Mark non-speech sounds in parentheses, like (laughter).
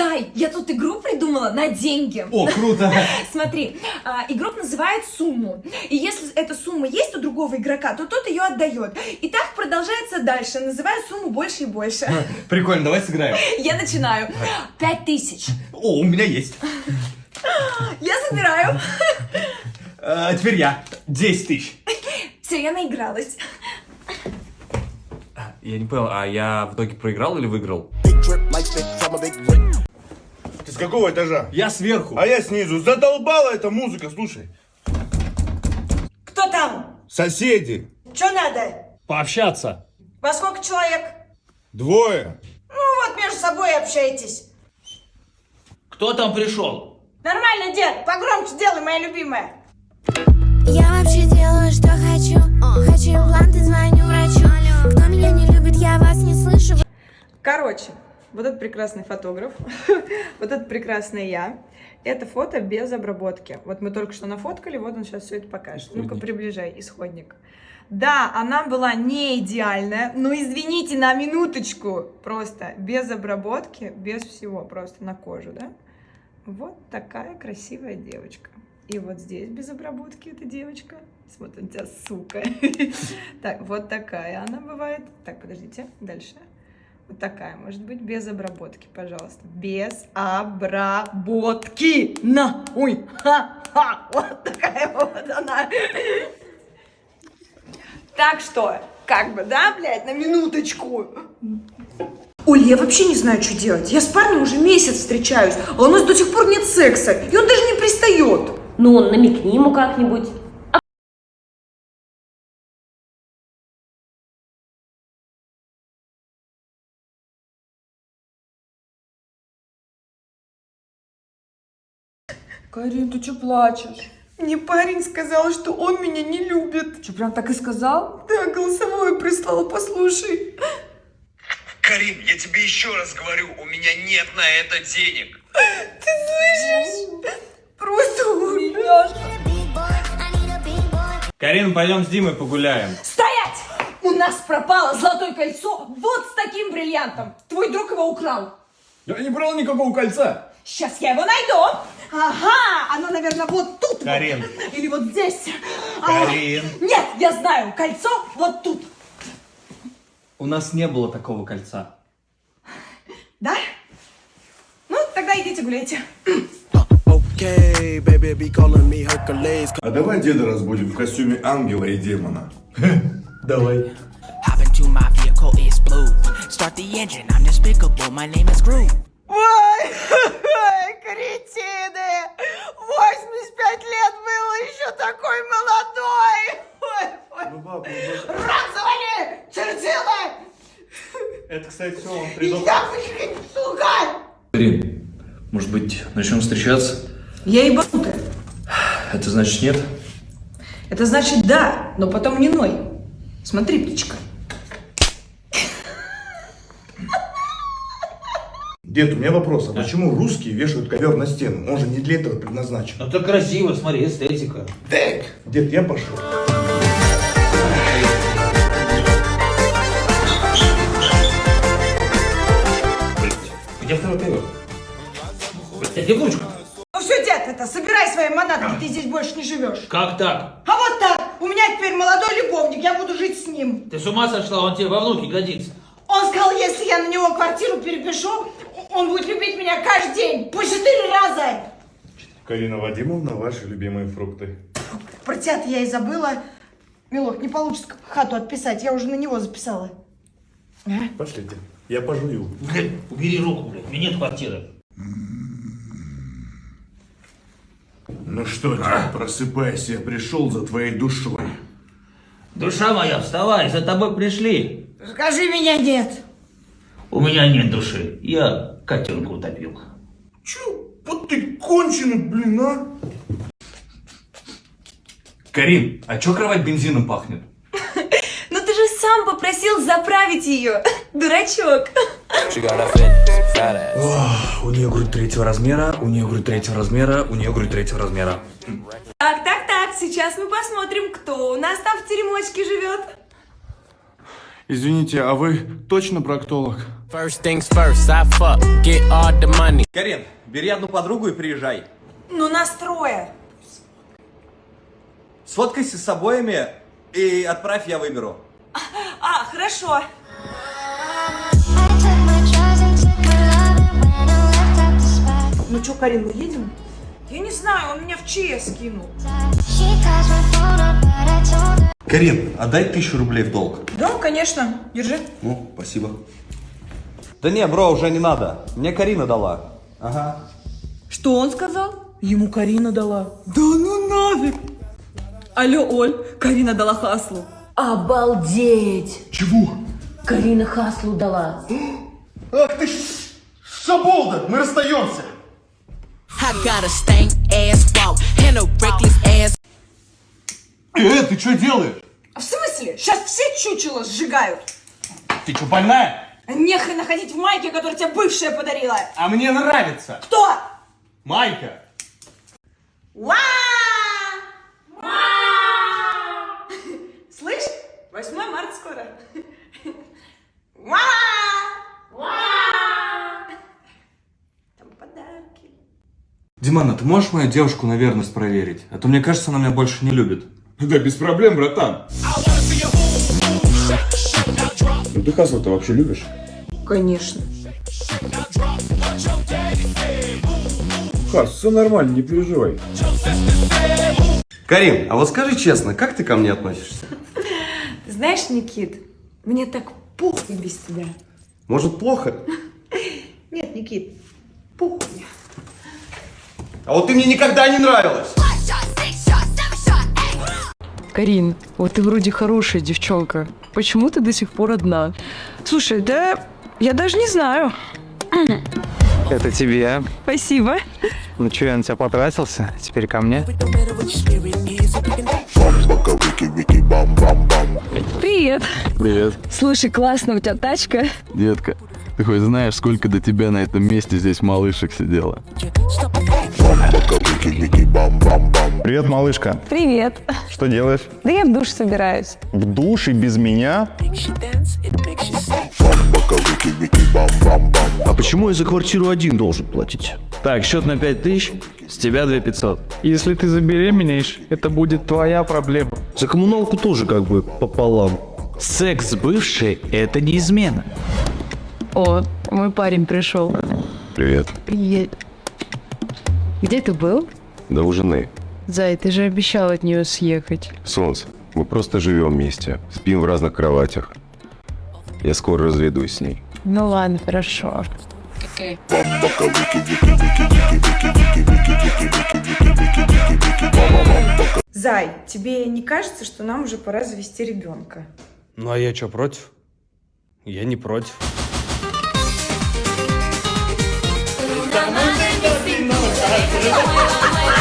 Зай, я тут игру придумала на деньги. О, круто! (laughs) Смотри, а, игрок называет сумму. И если эта сумма есть у другого игрока, то тот ее отдает. И так продолжается дальше, называя сумму больше и больше. (laughs) Прикольно, давай сыграем. Я начинаю. Пять тысяч. О, у меня есть. (laughs) Я забираю. А теперь я. 10 тысяч. Все, я наигралась. Я не понял, а я в итоге проиграл или выиграл? Какого этажа? Я сверху. А я снизу. Задолбала эта музыка, слушай. Кто там? Соседи. Что надо? Пообщаться. Во сколько человек? Двое. Ну вот между собой общайтесь. Кто там пришел? Нормально, дед, погромче делай, моя любимая. Я вообще делаю, что хочу Хочу импланты, звоню врачу Кто меня не любит, я вас не слышу Короче, вот этот прекрасный фотограф, (laughs) вот это прекрасная я. Это фото без обработки. Вот мы только что нафоткали, вот он сейчас все это покажет. Ну-ка, приближай, исходник. Да, она была не идеальная, но извините на минуточку, просто без обработки, без всего, просто на кожу, да? Вот такая красивая девочка. И вот здесь без обработки эта девочка. Смотри, у тебя сука. (laughs) Так, вот такая она бывает. Так, подождите, дальше. Вот такая, может быть, без обработки, пожалуйста. Без обработки. На, ой, ха-ха. Вот такая вот она. Так что, как бы, да, блядь, на минуточку. Оль, я вообще не знаю, что делать. Я с парнем уже месяц встречаюсь, а у нас до сих пор нет секса, и он даже не пристает. Ну, намекни ему как-нибудь. Карин, ты что плачешь? Мне парень сказал, что он меня не любит. Что, прям так и сказал? Да, голосовое прислал, послушай. Карин, я тебе еще раз говорю, у меня нет на это денег. Ты слышишь? Просто умиляшка. Карин, пойдем с Димой погуляем. Стоять! У нас пропало золотое кольцо вот с таким бриллиантом. Твой друг его украл. Я не брал никакого кольца. Сейчас я его найду. Ага, оно, наверное, вот тут. Карин. вот. Или вот здесь. А, Карин. нет, я знаю, кольцо вот тут. У нас не было такого кольца. Да? Ну, тогда идите гуляйте. А давай деда разбудим в костюме ангела и демона. (laughs) Давай. Hop into my vehicle, it's blue. Start the engine, I'm despicable, my name is Groot. Ой, кретины! 85 лет был еще такой молодой! Ой, ой. Рот завали! Чертила! Это, кстати, все, он Я выход, сука! Карин, может быть, начнем встречаться? Я ебанутая. Это значит нет? Это значит да, но потом не ной. Смотри, птичка. Дед, у меня вопрос. А почему русские вешают ковер на стену? Он же не для этого предназначен. Ну это красиво, смотри, эстетика. Так, дед, я пошел. Где второй ковер? Блядь, где ручка? Ну все, дед, это, собирай свои манаты, ты здесь больше не живешь. Как так? А вот так, у меня теперь молодой любовник, я буду жить с ним. Ты с ума сошла, он тебе во внуки годится. Он сказал, если я на него квартиру перепишу, он будет любить меня каждый день, по четыре раза. Карина Вадимовна, ваши любимые фрукты. Про тебя я и забыла. Милок, не получится хату отписать, я уже на него записала. Пошлите, я пожую. Блядь, убери руку, блядь, у меня нет квартиры. Ну что, дед, просыпайся, я пришел за твоей душой. Душа моя, вставай, за тобой пришли. Скажи меня нет. У меня нет души, я котенка утопил. Че? Вот ты конченый, блин, а? Карин, а чё кровать бензином пахнет? (laughs) Ну ты же сам попросил заправить ее, (laughs) дурачок. У нее грудь третьего размера, у нее грудь третьего размера, у нее грудь третьего размера. Так, так, так, сейчас мы посмотрим, кто у нас там в теремочке живет. Извините, а вы точно проктолог? First things first, I fuck, get all the money. Карин, бери одну подругу и приезжай. Ну, настроя. Сфоткайся с обоими и отправь, я выберу. (laughs) А, хорошо. Ну что, Карин, мы едем? Я не знаю, он меня в ЧС скинул. Карин, отдай тысячу рублей в долг. Да, конечно. Держи. Ну, спасибо. Да не, бро, уже не надо. Мне Карина дала. Ага. Что он сказал? Ему Карина дала. Да ну нафиг. Алло, Оль, Карина дала Хаслу. Обалдеть! Чего? Карина Хаслу дала. Ах ты ш- шаболда, мы расстаемся. I got a stank ass walk and a reckless ass. Э, ты что делаешь? А в смысле? Сейчас все чучело сжигают. Ты что, больная? Нехрена ходить в майке, которую тебе бывшая подарила. А мне нравится. Кто? Майка. Ва! Слышь, 8 марта скоро. Ва! Там подарки. Димана, ты можешь мою девушку на верность проверить? А то мне кажется, она меня больше не любит. Да без проблем, братан. Ну ты Хаслу-то вообще любишь? Конечно. Хас, все нормально, не переживай. Карин, а вот скажи честно, как ты ко мне относишься? Ты знаешь, Никит, мне так похуй без тебя. Может, плохо? Нет, Никит, похуй. А вот ты мне никогда не нравилась. Карин, вот ты вроде хорошая девчонка. Почему ты до сих пор одна? Слушай, да я даже не знаю. Это тебе. Спасибо. Ну что, я на тебя потратился? Теперь ко мне. Привет. Привет. Слушай, классно, у тебя тачка. Детка, ты хоть знаешь, сколько до тебя на этом месте здесь малышек сидело? Привет, малышка. Привет. Что делаешь? Да я в душ собираюсь. В душ и без меня? А почему я за квартиру один должен платить? Так, счет на 5000, с тебя 2500. Если ты забеременеешь, это будет твоя проблема. За коммуналку тоже как бы пополам. Секс с бывшей – это не измена. О, мой парень пришел. Привет. Привет. Где ты был? Да у жены. Зай, ты же обещал от нее съехать. Солнце, мы просто живем вместе, спим в разных кроватях. Я скоро разведусь с ней. Ну ладно, хорошо. Зай, тебе не кажется, что нам уже пора завести ребенка? Ну а я что, против? Я не против. Hey,